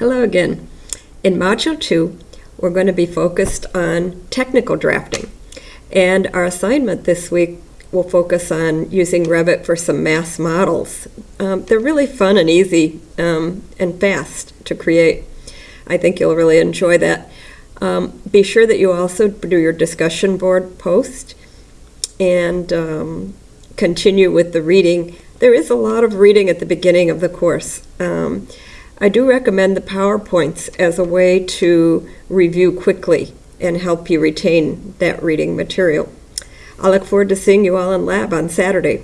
Hello again. In Module 2, we're going to be focused on technical drafting. And our assignment this week will focus on using Revit for some mass models. Um, they're really fun and easy um, and fast to create. I think you'll really enjoy that. Um, be sure that you also do your discussion board post and um, continue with the reading. There is a lot of reading at the beginning of the course. I do recommend the PowerPoints as a way to review quickly and help you retain that reading material. I look forward to seeing you all in lab on Saturday.